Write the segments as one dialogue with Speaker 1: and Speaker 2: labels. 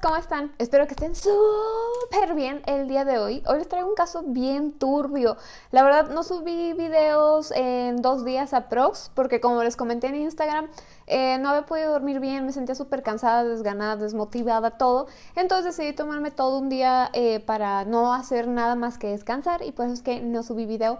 Speaker 1: ¿cómo están? Espero que estén súper bien el día de hoy. Hoy les traigo un caso bien turbio. La verdad no subí videos en dos días aprox porque como les comenté en Instagram, eh, no había podido dormir bien, me sentía súper cansada, desganada, desmotivada, todo. Entonces decidí tomarme todo un día eh, para no hacer nada más que descansar y por eso es que no subí video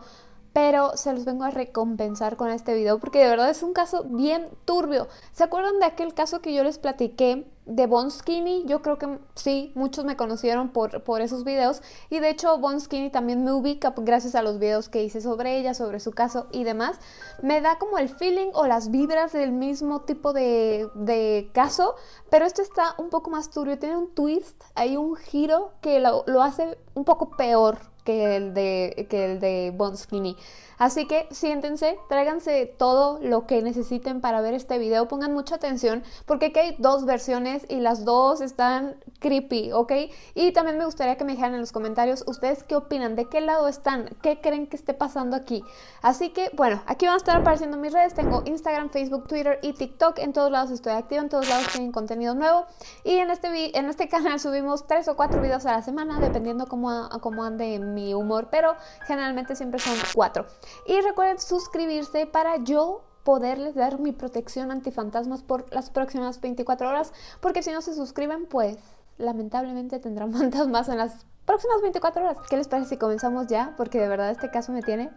Speaker 1: pero se los vengo a recompensar con este video porque de verdad es un caso bien turbio. ¿Se acuerdan de aquel caso que yo les platiqué de Bon Skinny? Yo creo que sí, muchos me conocieron por, por esos videos y de hecho Bon Skinny también me ubica gracias a los videos que hice sobre ella, sobre su caso y demás. Me da como el feeling o las vibras del mismo tipo de, caso, pero este está un poco más turbio, tiene un twist, hay un giro que lo hace un poco peor que el de, que el de Bon Skinny. Así que siéntense, tráiganse todo lo que necesiten para ver este video, pongan mucha atención porque aquí hay dos versiones y las dos están creepy, ¿ok? Y también me gustaría que me dijeran en los comentarios ustedes qué opinan, de qué lado están, qué creen que esté pasando aquí. Así que bueno, aquí van a estar apareciendo mis redes, tengo Instagram, Facebook, Twitter y TikTok, en todos lados estoy activa, en todos lados tienen contenido nuevo y en este, en este canal subimos tres o cuatro videos a la semana dependiendo cómo, cómo ande mi humor, pero generalmente siempre son cuatro. Y recuerden suscribirse para yo poderles dar mi protección antifantasmas por las próximas 24 horas, porque si no se suscriben, pues lamentablemente tendrán fantasmas en las próximas 24 horas. ¿Qué les parece si comenzamos ya? Porque de verdad este caso me tiene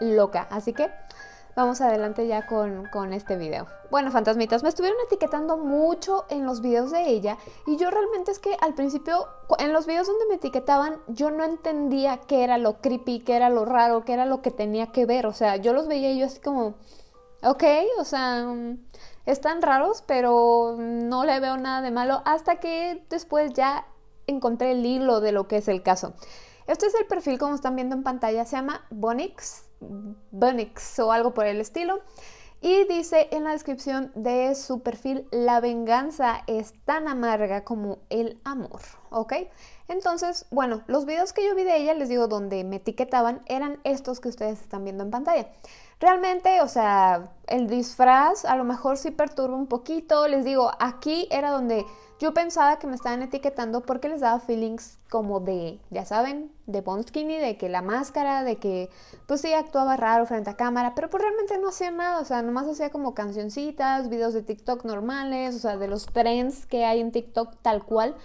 Speaker 1: loca. Así que vamos adelante ya con, con, este video. Bueno, fantasmitas, me estuvieron etiquetando mucho en los videos de ella y yo realmente es que al principio, en los videos donde me etiquetaban, yo no entendía qué era lo creepy, qué era lo raro, qué era lo que tenía que ver. O sea, yo los veía y yo así como, ok, o sea, están raros, pero no le veo nada de malo hasta que después ya encontré el hilo de lo que es el caso. Este es el perfil como están viendo en pantalla, se llama Bonix Bunix o algo por el estilo. Y dice en la descripción de su perfil, la venganza es tan amarga como el amor, ¿ok? Entonces, bueno, los videos que yo vi de ella, les digo, donde me etiquetaban, eran estos que ustedes están viendo en pantalla. Realmente, o sea, el disfraz a lo mejor sí perturba un poquito. Les digo, aquí era donde yo pensaba que me estaban etiquetando porque les daba feelings como de, ya saben, de Bon Skinny, de que la máscara, de que pues sí actuaba raro frente a cámara, pero pues realmente no hacía nada, o sea, nomás hacía como cancioncitas, videos de TikTok normales, o sea, de los trends que hay en TikTok tal cual.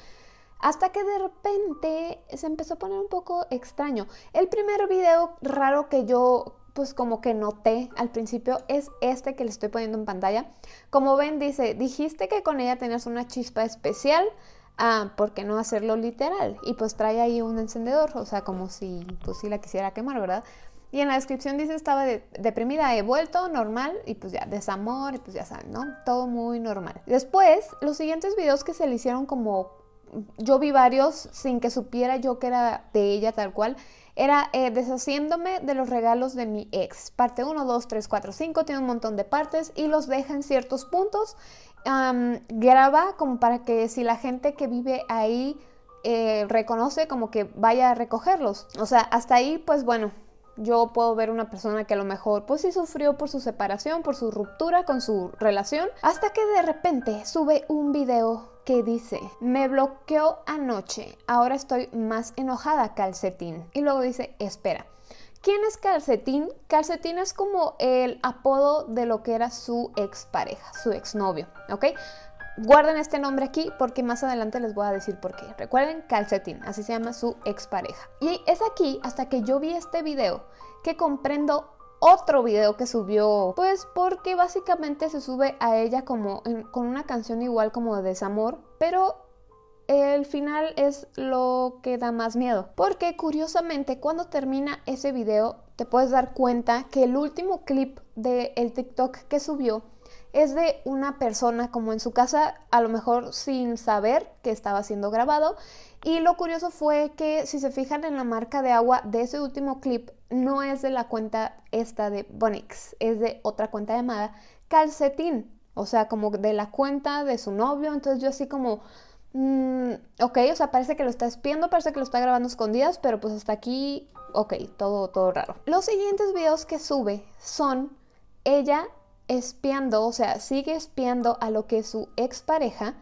Speaker 1: Hasta que de repente se empezó a poner un poco extraño. El primer video raro que yo pues como que noté al principio es este que le estoy poniendo en pantalla. Como ven dice, dijiste que con ella tenías una chispa especial, ah, ¿por qué no hacerlo literal? Y pues trae ahí un encendedor, o sea, como si pues si la quisiera quemar, ¿verdad? Y en la descripción dice estaba deprimida, he vuelto, normal, y pues ya, desamor, y pues ya saben, ¿no? Todo muy normal. Después, los siguientes videos que se le hicieron como... Yo vi varios sin que supiera yo que era de ella tal cual era eh, deshaciéndome de los regalos de mi ex. Parte 1, 2, 3, 4, 5, tiene un montón de partes y los deja en ciertos puntos. graba como para que si la gente que vive ahí eh, reconoce como que vaya a recogerlos. O sea, hasta ahí pues bueno, yo puedo ver una persona que a lo mejor pues sí sufrió por su separación, por su ruptura con su relación, hasta que de repente sube un video que dice, me bloqueó anoche, ahora estoy más enojada calcetín. Y luego dice, espera. ¿Quién es Calcetín? Calcetín es como el apodo de lo que era su expareja, su exnovio, ¿ok? Guarden este nombre aquí porque más adelante les voy a decir por qué. Recuerden, Calcetín, así se llama su expareja. Y es aquí, hasta que yo vi este video, que comprendo otro video que subió, pues porque básicamente se sube a ella como con una canción igual como de desamor, pero el final es lo que da más miedo. Porque curiosamente cuando termina ese video te puedes dar cuenta que el último clip del el TikTok que subió es de una persona como en su casa, a lo mejor sin saber que estaba siendo grabado. Y lo curioso fue que si se fijan en la marca de agua de ese último clip, no es de la cuenta esta de Bonix, es de otra cuenta llamada Calcetín. O sea, como de la cuenta de su novio. Entonces yo así como... Mm, ok, o sea, parece que lo está espiando, parece que lo está grabando escondidas, pero pues hasta aquí, ok, todo, todo raro. Los siguientes videos que sube son ella espiando, o sea, sigue espiando a lo que es su expareja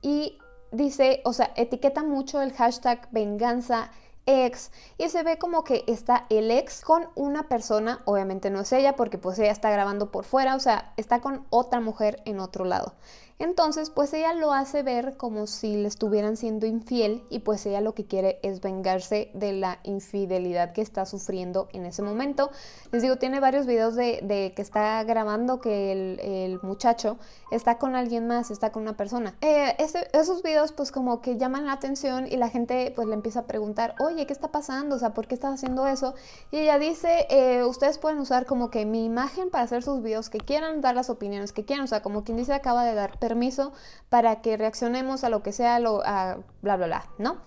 Speaker 1: y dice, o sea, etiqueta mucho el hashtag venganza ex y se ve como que está el ex con una persona, obviamente no es ella porque pues ella está grabando por fuera, o sea, está con otra mujer en otro lado. Entonces, pues ella lo hace ver como si le estuvieran siendo infiel y pues ella lo que quiere es vengarse de la infidelidad que está sufriendo en ese momento. Les digo, tiene varios videos de, que está grabando que el, muchacho está con alguien más, está con una persona. Eh, esos videos pues como que llaman la atención y la gente pues le empieza a preguntar, oye, ¿qué está pasando? O sea, ¿por qué estás haciendo eso? Y ella dice, eh, ustedes pueden usar como que mi imagen para hacer sus videos que quieran, dar las opiniones que quieran, o sea, como quien dice acaba de dar permiso para que reaccionemos a lo que sea, lo, a bla, bla, bla, ¿no?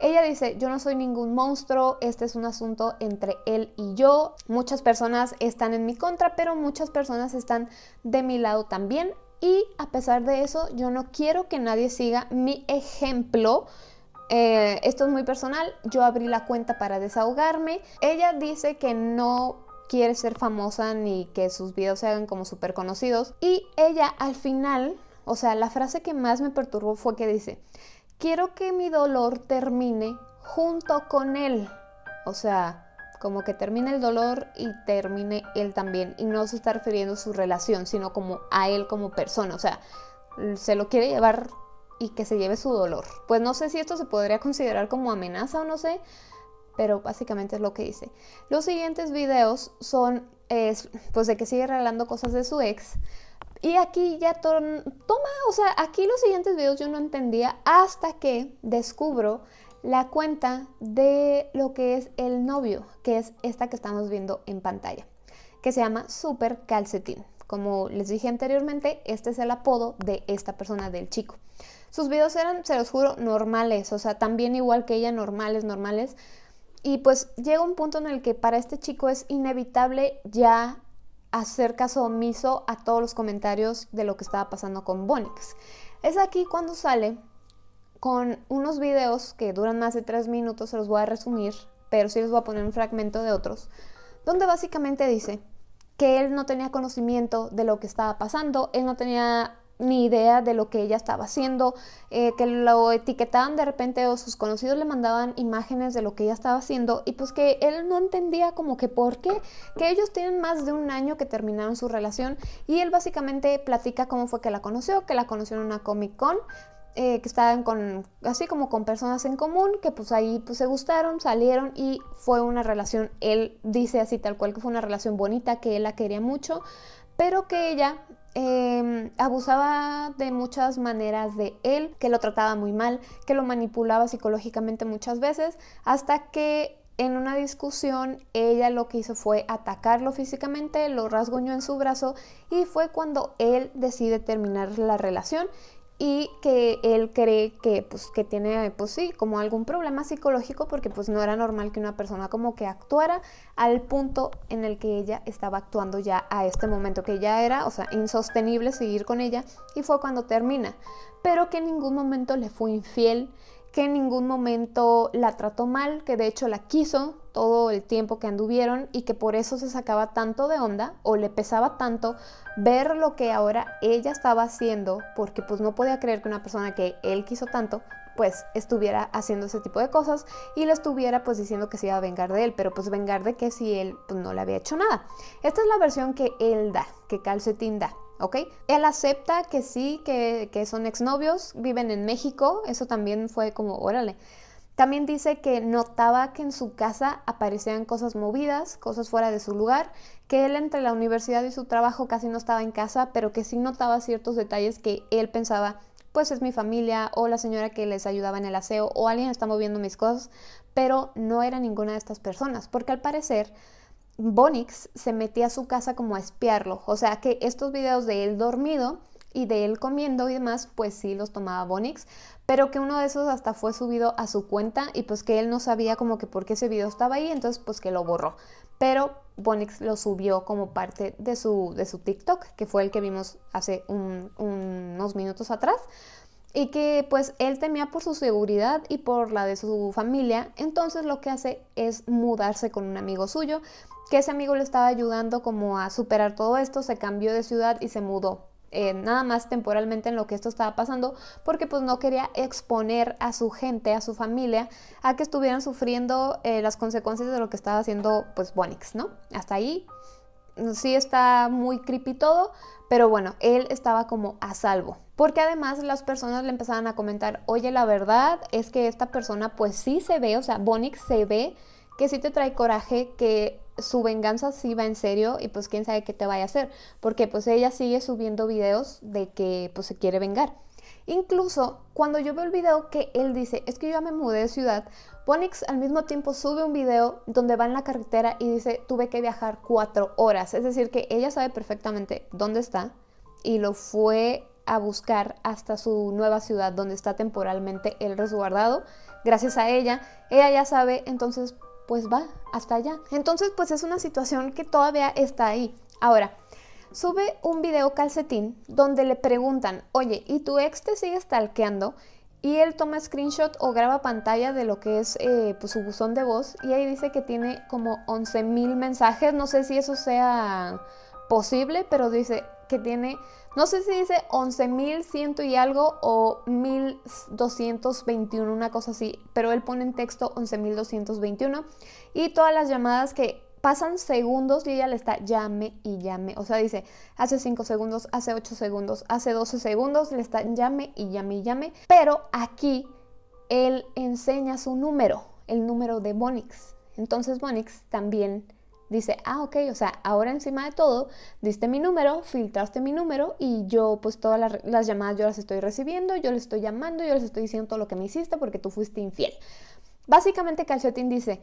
Speaker 1: Ella dice, yo no soy ningún monstruo, este es un asunto entre él y yo. Muchas personas están en mi contra, pero muchas personas están de mi lado también. Y a pesar de eso, yo no quiero que nadie siga mi ejemplo. Eh, esto es muy personal, yo abrí la cuenta para desahogarme. Ella dice que no quiere ser famosa ni que sus videos se hagan como súper conocidos. Y ella al final o sea, la frase que más me perturbó fue que dice, quiero que mi dolor termine junto con él. O sea, como que termine el dolor y termine él también. Y no se está refiriendo a su relación, sino como a él como persona. O sea, se lo quiere llevar y que se lleve su dolor. Pues no sé si esto se podría considerar como amenaza o no sé, pero básicamente es lo que dice. Los siguientes videos son, pues de que sigue regalando cosas de su ex, y aquí ya toma, o sea, aquí los siguientes videos yo no entendía hasta que descubro la cuenta de lo que es el novio, que es esta que estamos viendo en pantalla, que se llama Super Calcetín. Como les dije anteriormente, este es el apodo de esta persona, del chico. Sus videos eran, se los juro, normales, o sea, también igual que ella, normales, normales. Y pues llega un punto en el que para este chico es inevitable ya hacer caso omiso a todos los comentarios de lo que estaba pasando con Bonix. Es aquí cuando sale con unos videos que duran más de tres minutos, se los voy a resumir, pero sí les voy a poner un fragmento de otros, donde básicamente dice que él no tenía conocimiento de lo que estaba pasando, él no tenía ni idea de lo que ella estaba haciendo, eh, que lo etiquetaban de repente o sus conocidos le mandaban imágenes de lo que ella estaba haciendo y pues que él no entendía como que por qué, que ellos tienen más de un año que terminaron su relación y él básicamente platica cómo fue que la conoció, que la conoció en una Comic Con, eh, que estaban con, así como con personas en común, que pues ahí pues se gustaron, salieron y fue una relación, él dice así tal cual que fue una relación bonita, que él la quería mucho, pero que ella Em, abusaba de muchas maneras de él, que lo trataba muy mal, que lo manipulaba psicológicamente muchas veces, hasta que en una discusión ella lo que hizo fue atacarlo físicamente, lo rasguñó en su brazo y fue cuando él decide terminar la relación y que él cree que pues que tiene pues sí como algún problema psicológico porque pues no era normal que una persona como que actuara al punto en el que ella estaba actuando ya a este momento que ya era o sea insostenible seguir con ella y fue cuando termina. Pero que en ningún momento le fue infiel que en ningún momento la trató mal, que de hecho la quiso todo el tiempo que anduvieron y que por eso se sacaba tanto de onda o le pesaba tanto ver lo que ahora ella estaba haciendo, porque pues no podía creer que una persona que él quiso tanto pues estuviera haciendo ese tipo de cosas y le estuviera pues diciendo que se iba a vengar de él, pero pues vengar de que si él pues, no le había hecho nada. Esta es la versión que él da, que Calcetín da. Él acepta que sí, que, que son exnovios, viven en México, eso también fue como, órale. También dice que notaba que en su casa aparecían cosas movidas, cosas fuera de su lugar, que él entre la universidad y su trabajo casi no estaba en casa, pero que sí notaba ciertos detalles que él pensaba, pues es mi familia o la señora que les ayudaba en el aseo o alguien está moviendo mis cosas, pero no era ninguna de estas personas, porque al parecer Bonix se metía a su casa como a espiarlo. O sea que estos videos de él dormido y de él comiendo y demás, pues sí los tomaba Bonix, pero que uno de esos hasta fue subido a su cuenta y pues que él no sabía como que por qué ese video estaba ahí, entonces pues que lo borró. Pero Bonix lo subió como parte de su, de su TikTok, que fue el que vimos hace unos minutos atrás y que pues él temía por su seguridad y por la de su familia, entonces lo que hace es mudarse con un amigo suyo, que ese amigo le estaba ayudando como a superar todo esto, se cambió de ciudad y se mudó eh, nada más temporalmente en lo que esto estaba pasando, porque pues no quería exponer a su gente, a su familia, a que estuvieran sufriendo eh, las consecuencias de lo que estaba haciendo pues Bonix, ¿no? Hasta ahí sí está muy creepy todo, pero bueno, él estaba como a salvo. Porque además las personas le empezaban a comentar, oye, la verdad es que esta persona pues sí se ve, o sea, Bonix se ve que sí te trae coraje, que su venganza sí va en serio y pues quién sabe qué te vaya a hacer, porque pues ella sigue subiendo videos de que pues se quiere vengar. Incluso cuando yo veo el video que él dice, es que yo ya me mudé de ciudad, Bonix al mismo tiempo sube un video donde va en la carretera y dice, tuve que viajar cuatro horas. Es decir, que ella sabe perfectamente dónde está y lo fue a buscar hasta su nueva ciudad donde está temporalmente él resguardado. Gracias a ella, ella ya sabe, entonces pues va hasta allá. Entonces pues es una situación que todavía está ahí. Ahora, sube un video calcetín donde le preguntan, oye, ¿y tu ex te sigue stalkeando? Y él toma screenshot o graba pantalla de lo que es eh, pues, su buzón de voz y ahí dice que tiene como 11.000 mensajes. No sé si eso sea posible, pero dice que tiene, no sé si dice 11.100 y algo o 1.221, una cosa así, pero él pone en texto 11.221 y todas las llamadas que pasan segundos y ella le está llame y llame. O sea, dice, hace 5 segundos, hace 8 segundos, hace 12 segundos, le está llame y llame y llame. Pero aquí él enseña su número, el número de Bonix. Entonces Bonix también dice, ah, ok, o sea, ahora encima de todo, diste mi número, filtraste mi número y yo pues todas las, llamadas yo las estoy recibiendo, yo les estoy llamando, yo les estoy diciendo todo lo que me hiciste porque tú fuiste infiel. Básicamente Calcetín dice,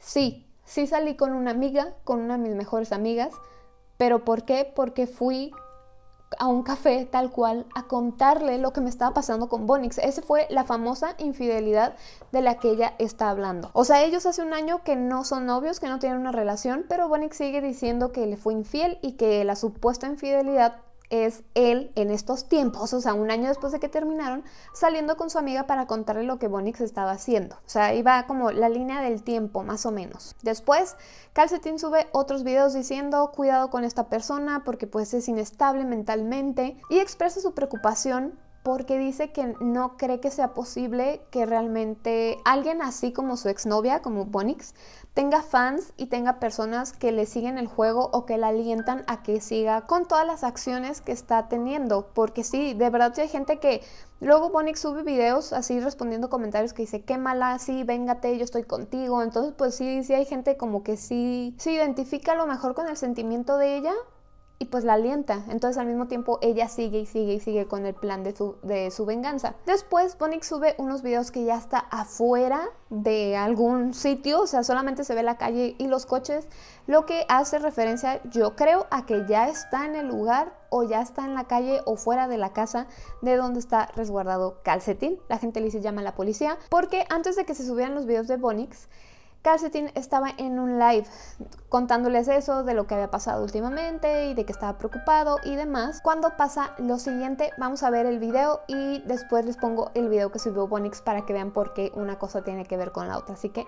Speaker 1: sí, sí salí con una amiga, con una de mis mejores amigas, pero ¿por qué? Porque fui a un café tal cual a contarle lo que me estaba pasando con Bonix. Esa fue la famosa infidelidad de la que ella está hablando. O sea, ellos hace un año que no son novios, que no tienen una relación, pero Bonix sigue diciendo que le fue infiel y que la supuesta infidelidad es él en estos tiempos, o sea, un año después de que terminaron, saliendo con su amiga para contarle lo que Bonix estaba haciendo. O sea, iba como la línea del tiempo, más o menos. Después, Calcetín sube otros videos diciendo, cuidado con esta persona porque pues es inestable mentalmente y expresa su preocupación porque dice que no cree que sea posible que realmente alguien así como su exnovia, como Bonix, tenga fans y tenga personas que le siguen el juego o que la alientan a que siga con todas las acciones que está teniendo. Porque sí, de verdad hay gente que luego Bonix sube videos así respondiendo comentarios que dice, qué mala, sí, véngate, yo estoy contigo. Entonces pues sí, sí hay gente como que sí se identifica a lo mejor con el sentimiento de ella y pues la alienta. Entonces al mismo tiempo ella sigue y sigue y sigue con el plan de su, de su venganza. Después Bonix sube unos videos que ya está afuera de algún sitio, o sea, solamente se ve la calle y los coches, lo que hace referencia yo creo a que ya está en el lugar o ya está en la calle o fuera de la casa de donde está resguardado Calcetín. La gente le dice llama a la policía porque antes de que se subieran los videos de Bonix, Calcetín estaba en un live contándoles eso de lo que había pasado últimamente y de que estaba preocupado y demás. Cuando pasa lo siguiente, vamos a ver el video y después les pongo el video que subió Bonix para que vean por qué una cosa tiene que ver con la otra. Así que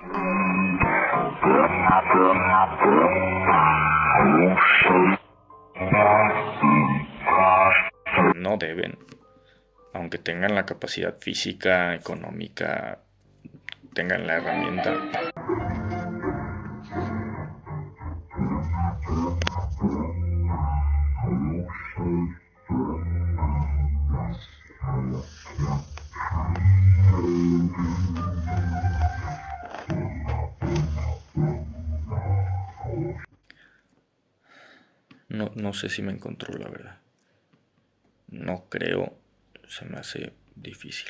Speaker 2: No deben, aunque tengan la capacidad física, económica, tengan la herramienta. Sé si me encontró la verdad. No creo, se me hace difícil.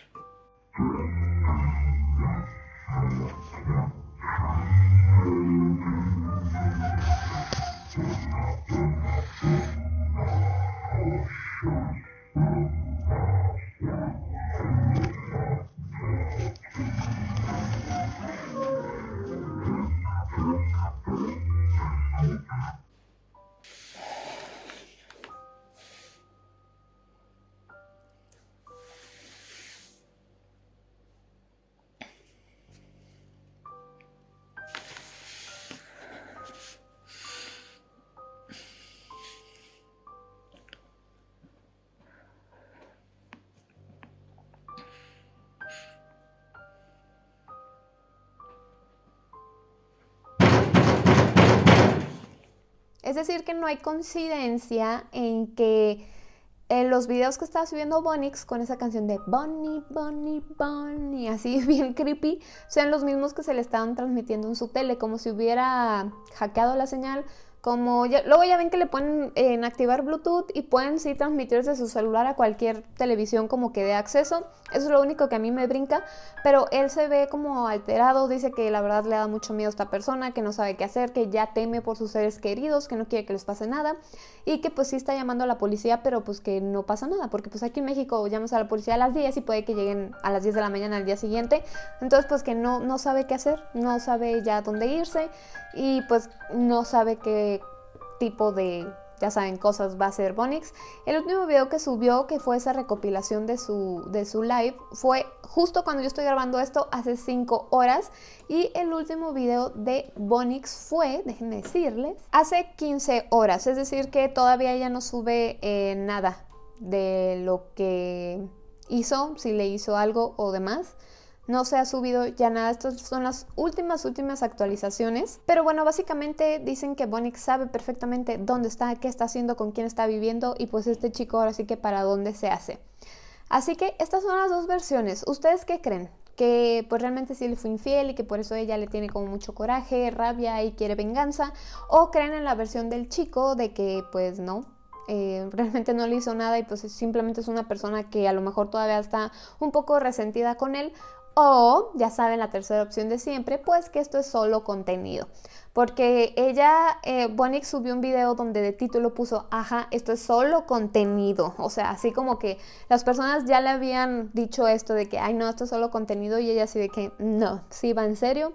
Speaker 1: Decir, que no hay coincidencia en que en los videos que estaba subiendo Bonix con esa canción de Bonnie, Bonnie, Bonnie, así bien creepy, sean los mismos que se le estaban transmitiendo en su tele, como si hubiera hackeado la señal como luego ya ven que le pueden en activar Bluetooth y pueden sí transmitir desde su celular a cualquier televisión como que dé acceso. Eso es lo único que a mí me brinca, pero él se ve como alterado, dice que la verdad le da mucho miedo a esta persona, que no sabe qué hacer, que ya teme por sus seres queridos, que no quiere que les pase nada y que pues sí está llamando a la policía, pero pues que no pasa nada, porque pues aquí en México llamas a la policía a las 10 y puede que lleguen a las 10 de la mañana al día siguiente, entonces pues que no, no sabe qué hacer, no sabe ya dónde irse y pues no sabe qué tipo de, ya saben, cosas va a ser Bonix. El último video que subió, que fue esa recopilación de su, de su live, fue justo cuando yo estoy grabando esto, hace 5 horas. Y el último video de Bonix fue, déjenme decirles, hace 15 horas. Es decir, que todavía ella no sube eh, nada de lo que hizo, si le hizo algo o demás no se ha subido ya nada. Estas son las últimas, últimas actualizaciones. Pero bueno, básicamente dicen que Bonix sabe perfectamente dónde está, qué está haciendo, con quién está viviendo y pues este chico ahora sí que para dónde se hace. Así que estas son las dos versiones. ¿Ustedes qué creen? que pues realmente sí le fue infiel y que por eso ella le tiene como mucho coraje, rabia y quiere venganza, o creen en la versión del chico de que pues no, eh, realmente no le hizo nada y pues simplemente es una persona que a lo mejor todavía está un poco resentida con él o, ya saben, la tercera opción de siempre, pues que esto es solo contenido. Porque ella, eh, subió un video donde de título puso, ajá, esto es solo contenido. O sea, así como que las personas ya le habían dicho esto de que, ay, no, esto es solo contenido. Y ella así de que, no, sí va en serio.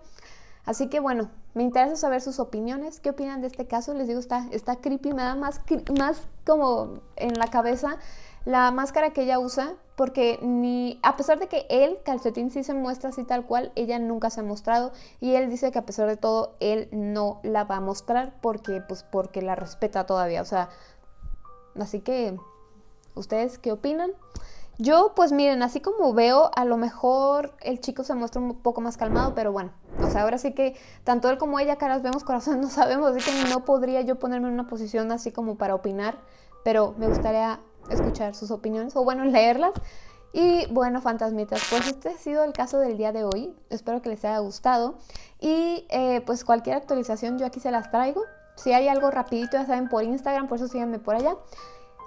Speaker 1: Así que bueno, me interesa saber sus opiniones. ¿Qué opinan de este caso? Les digo, está, está creepy, me da más, más como en la cabeza la máscara que ella usa, porque ni, a pesar de que él, Calcetín, sí se muestra así tal cual, ella nunca se ha mostrado y él dice que a pesar de todo, él no la va a mostrar porque, pues, porque la respeta todavía, o sea, así que, ¿ustedes qué opinan? Yo, pues miren, así como veo, a lo mejor el chico se muestra un poco más calmado, pero bueno, o sea, ahora sí que tanto él como ella, caras vemos, corazón no sabemos, así que no podría yo ponerme en una posición así como para opinar, pero me gustaría escuchar sus opiniones o bueno, leerlas. Y bueno, fantasmitas, pues este ha sido el caso del día de hoy. Espero que les haya gustado. Y eh, pues cualquier actualización yo aquí se las traigo. Si hay algo rapidito, ya saben, por Instagram, por eso síganme por allá.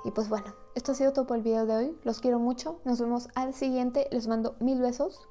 Speaker 1: Y pues bueno, esto ha sido todo por el video de hoy. Los quiero mucho. Nos vemos al siguiente. Les mando mil besos.